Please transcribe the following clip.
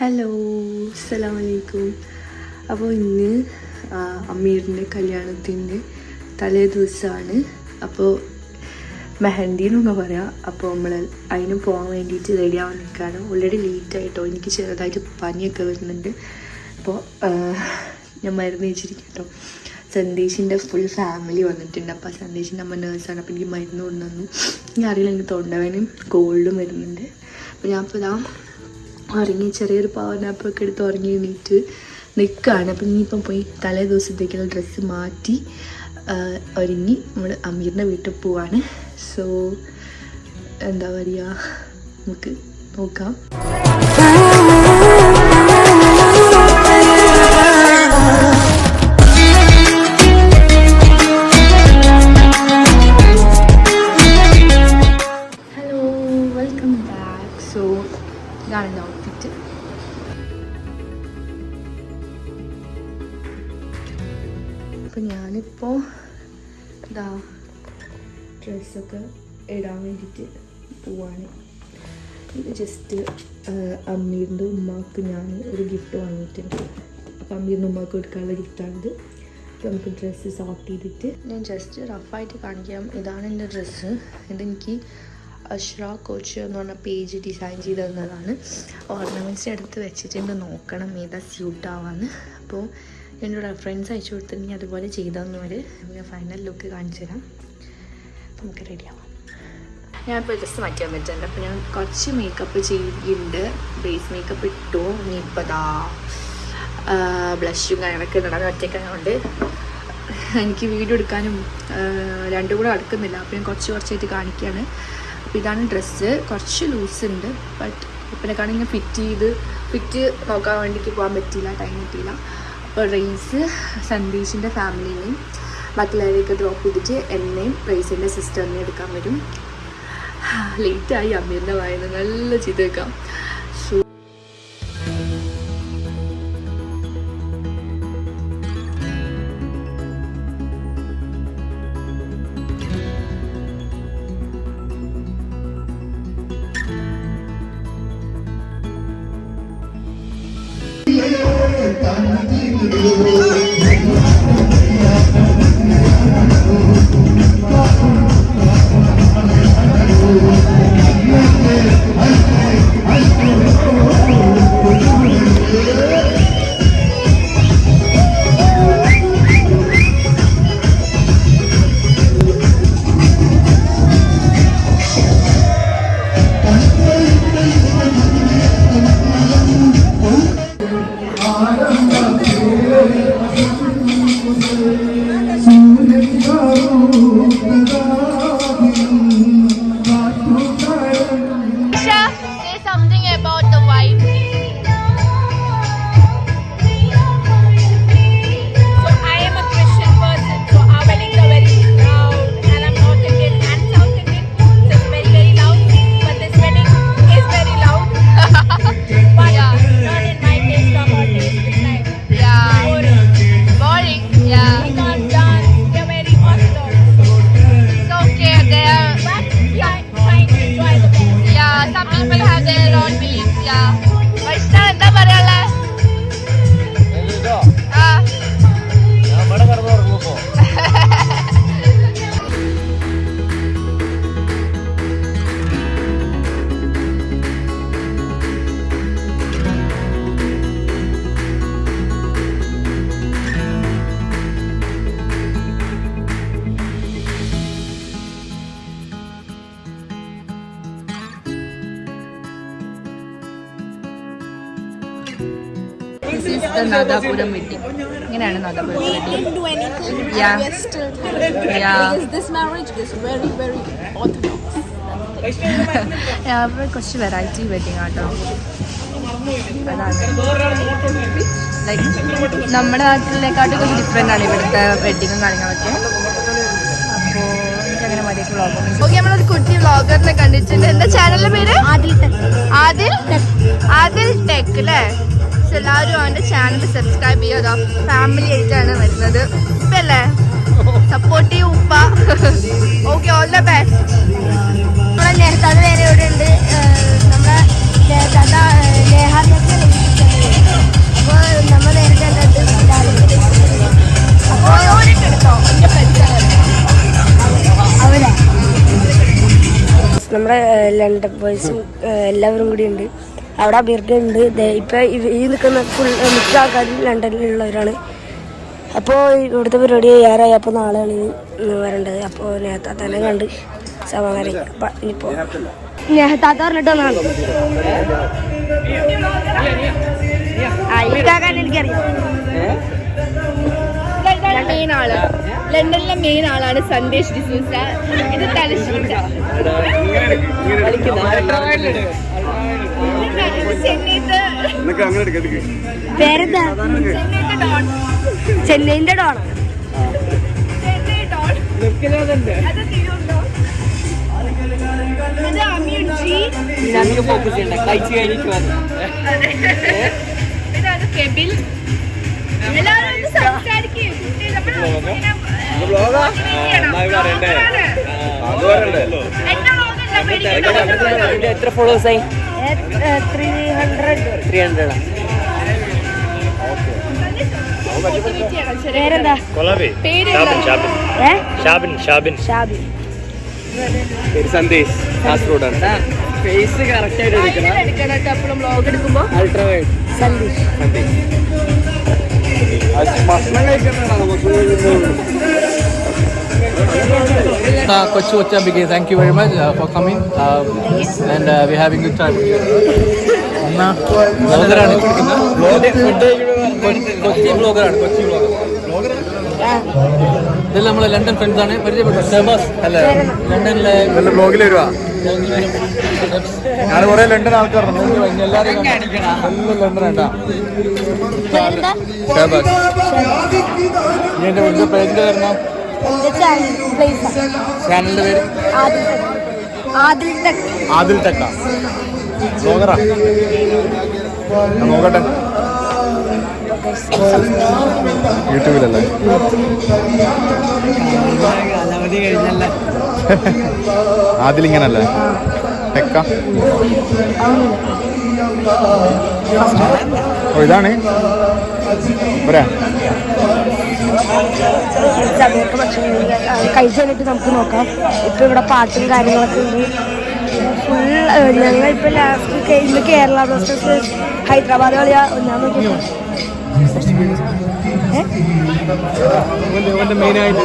Hello അസ്സലാം വലൈക്കും അപ്പോൾ ഇന്ന് അമീറിന്റെ കല്യാണത്തിന്റെ തലേ ദിവസമാണ് അപ്പോൾ മെഹന്തി എന്നൊക്കെ പറയാം. അപ്പോൾ നമ്മൾ അതിന് പോകാൻ വേണ്ടിയിട്ട് റെഡി ആവാൻ നിൽക്കുകയാണ് ഓൾറെഡി ലേറ്റ് ആയിട്ടോ. എനിക്ക് ചെറുതായിട്ട് പനിയൊക്കെ വരുന്നുണ്ട്. അപ്പോൾ ഞാൻ മരുന്ന് വെച്ചിരിക്കും കേട്ടോ സന്ദേശിന്റെ ഫുൾ ഫാമിലി വന്നിട്ടുണ്ട്. അപ്പോൾ സന്ദേശിന്റെ അമ്മ നേഴ്സാണ് അപ്പോൾ എനിക്ക് മരുന്ന് കൊണ്ടുവന്നു. ഞാൻ അറിയില്ല എനിക്ക് തൊണ്ടവേനും കോൾഡും വരുന്നുണ്ട്. അപ്പോൾ ഞാൻ ഇപ്പോൾ ഇതാ ഉറങ്ങി ചെറിയൊരു പവർ നാപ്പൊക്കെ എടുത്ത് ഉറങ്ങി എണീറ്റ് നിൽക്കുകയാണ് അപ്പം ഇനിയിപ്പം പോയി തലേ ദിവസത്തേക്കുള്ള ഡ്രസ്സ് മാറ്റി ഒരുങ്ങി നമ്മൾ അമീറിന്റെ വീട്ടിൽ പോവാണ്. സോ എന്താ പറയുക നമുക്ക് നോക്കാം. അപ്പം ഞാനിപ്പോൾ ഇതാ ഡ്രസ്സൊക്കെ ഇടാൻ വേണ്ടിയിട്ട് പോവാണ്. ജസ്റ്റ് അമ്മീറിന്റെ ഉമ്മാക്ക് ഞാൻ ഒരു ഗിഫ്റ്റ് വാങ്ങിയിട്ടുണ്ട്. അപ്പം അമ്മീറിന്റെ ഉമ്മാക്ക് കൊടുക്കാനുള്ള ഗിഫ്റ്റാണിത് അപ്പോൾ നമുക്ക് ഡ്രസ്സ് സോർട്ട് ചെയ്തിട്ട് ഞാൻ ജസ്റ്റ് റഫായിട്ട് കാണിക്കാം. ഇതാണ് എന്റെ ഡ്രസ്സ് ഇതെനിക്ക് അഷ്റ കോച്ച് എന്ന് പറഞ്ഞ പേജ് ഡിസൈൻ ചെയ്ത് തന്നതാണ് ഓർണമെന്റ്സിന്റെ അടുത്ത് വെച്ചിട്ടുണ്ട് നോക്കണം. ഏതാ സ്യൂട്ടാവാന്ന് അപ്പോൾ എന്നോട് ഫ്രണ്ട്സ് അയച്ചു കൊടുത്തിട്ടുണ്ടെങ്കിൽ അതുപോലെ ചെയ്തു തന്നവർ ഞാൻ ഫൈനൽ ലുക്ക് കാണിച്ചു തരാം. നമുക്ക് റെഡിയാവാം ഞാനിപ്പോൾ ജസ്റ്റ് മാറ്റി വന്നിട്ടുണ്ട്. അപ്പോൾ ഞാൻ കുറച്ച് മേക്കപ്പ് ചെയ്തിട്ടുണ്ട്. ബേസ് മേക്കപ്പ് ഇട്ടു. ഇനിയിപ്പോൾ ദാ ബ്ലഷും കാര്യങ്ങളൊക്കെ നടന്ന് ഒറ്റയ്ക്കായതുകൊണ്ട് എനിക്ക് വീഡിയോ എടുക്കാനും രണ്ടും കൂടെ അടുക്കുന്നില്ല അപ്പോൾ ഞാൻ കുറച്ച് കുറച്ചായിട്ട് കാണിക്കുകയാണ് അപ്പോൾ ഇതാണ് ഡ്രസ്സ് കുറച്ച് ലൂസ് ഉണ്ട്. ബട്ട് ഇങ്ങനെ ഫിറ്റ് ചെയ്ത് ഫിറ്റ് നോക്കാൻ വേണ്ടിയിട്ട് പോകാൻ പറ്റിയില്ല ടൈം കിട്ടിയില്ല. അപ്പോൾ റെയ്സ് സന്ദീഷിന്റെ ഫാമിലിനെയും മറ്റുള്ളവരെയൊക്കെ ഡ്രോപ്പ് ചെയ്തിട്ട് എന്നെയും റെയ്സിന്റെ സിസ്റ്ററിനെ എടുക്കാൻ വരും. ലേറ്റായി അമ്മീറിന്റെ വായന. നല്ല ചെയ്ത് This marriage is very very orthodox. അവിടെ കുറച്ച് വെറൈറ്റി വെഡിങ് ആട്ടോ. ലൈക്ക് നമ്മുടെ നാട്ടിലേക്കാട്ടും കുറച്ച് ഡിഫറെന്റ് ആണ് ഇവിടുത്തെ വെഡിങ്ങും കാര്യങ്ങളൊക്കെ. അപ്പോൾ എനിക്കങ്ങനെ മതിയൊക്കെ വ്ളോഗ് ഓക്കെ നമ്മളൊരു കുട്ടി വ്ളോഗറിനെ കണ്ടിട്ടുണ്ട്. എന്താ ചാനലിന്റെ പേര്? ആദിൽ ആദിൽ ആദിൽ ടെക് അല്ലേ? സോ എല്ലാവരും അവന്റെ ചാനൽ സബ്സ്ക്രൈബ് ചെയ്യുക. ഫാമിലി ആയിട്ടാണ് വരുന്നത്. ഉപ്പല്ലേ സപ്പോർട്ട് ചെയ്യും ഉപ്പ. ഓക്കെ ഓൾ ദ ബെസ്റ്റ് നമ്മളെ നേരത്തെ വേറെ ഇവിടെ ഉണ്ട്? നമ്മളെ ലേഹാറിനൊക്കെ അപ്പോൾ നമ്മൾ നേരത്തെ നമ്മുടെ ലണ്ടൻ ബോയ്സും എല്ലാവരും കൂടി ഉണ്ട്. അവിടെ ബിർഗ ഉണ്ട്. ദേ ഇപ്പൊ ഈ നിൽക്കുന്ന ഫുൾ മിക്ക ആൾക്കാരും ലണ്ടനിലുള്ളവരാണ്. അപ്പോൾ ഇവിടുത്തെ പരിപാടി തയ്യാറായി. അപ്പോൾ നാളെയാണ് ഇനി വരേണ്ടത്. അപ്പോൾ നേരത്തെ തന്നെ കണ്ട് സമാധാനം. അപ്പം ഇനിയിപ്പോൾ നേഹത്താത്ത പറഞ്ഞിട്ട് വന്നാണ് എനിക്കറിയാം. ലണ്ടനിലെ മെയിൻ ആൾ. ലണ്ടനിലെ മെയിൻ ആളാണ് സന്ദേശ് ഡിസൂസ. ഇത് തലശ്ശേരി പേരെന്താ ചെന്നൈന്റെ ഡോണ. എത്ര ഫോളോവേഴ്സ് ആയി? Three hundred three hundred. പേരെന്താ? ഷാബിൻ ഷാബിൻ. ഷാബിൻ ഷാബി പേര് സന്ദേശ് കാസർഗോഡാണ്. ഫേസ് കറക്റ്റ് ആയിട്ട് എടുക്കണം. വ്ളോഗ് എടുക്കുമ്പോ. Ultra wide Sandesh. Uh, Kochi Ochambike, thank you very much uh, for coming uh, and uh, we're having good time. ബ്ലോഗറാണ് കൊച്ചി ബ്ലോഗറാണ് കൊച്ചി ബ്ലോഗർ ഇതെല്ലാം നമ്മളെ ലണ്ടൻ ഫ്രണ്ട്സ് ആണ്. പരിചയപ്പെട്ടു. ഷബാസ്. അല്ല? ലണ്ടനിലെ ബ്ലോഗിൽ വരുവാ? ഞാൻ കുറെ ലണ്ടൻ ആൾക്കാരുണ്ട്. എല്ലാവരും എല്ലാം ലണ്ടൻ ആട്ടാ പേരെന്താ ഷബാസ്. നീ എന്റെ ചാനൽ പ്ലേസ് പേര്? ആദിൽ ടെക്. ആദിൽ ടെക്ക നോക്കട്ടെ. യൂട്യൂബിലല്ലേ? ആദിൽ ഇങ്ങനല്ലേ? ടെക്ക ഓ ഇതാണ്. പോരാ. സമയത്ത് ഭക്ഷണം കഴിച്ചു കഴിഞ്ഞിട്ട് നമുക്ക് നോക്കാം. ഇപ്പം ഇവിടെ പാട്ടും കാര്യങ്ങളൊക്കെ ഉണ്ട്. ഫുൾ ഞങ്ങൾ ഇപ്പൊ ലാസ്റ്റ് ഇന്ന് കേരള ബ്ലാസ്റ്റേഴ്സ് ഹൈദരാബാദ് കളിയാ. ഞാൻ നോക്കി മെയിനായിട്ട്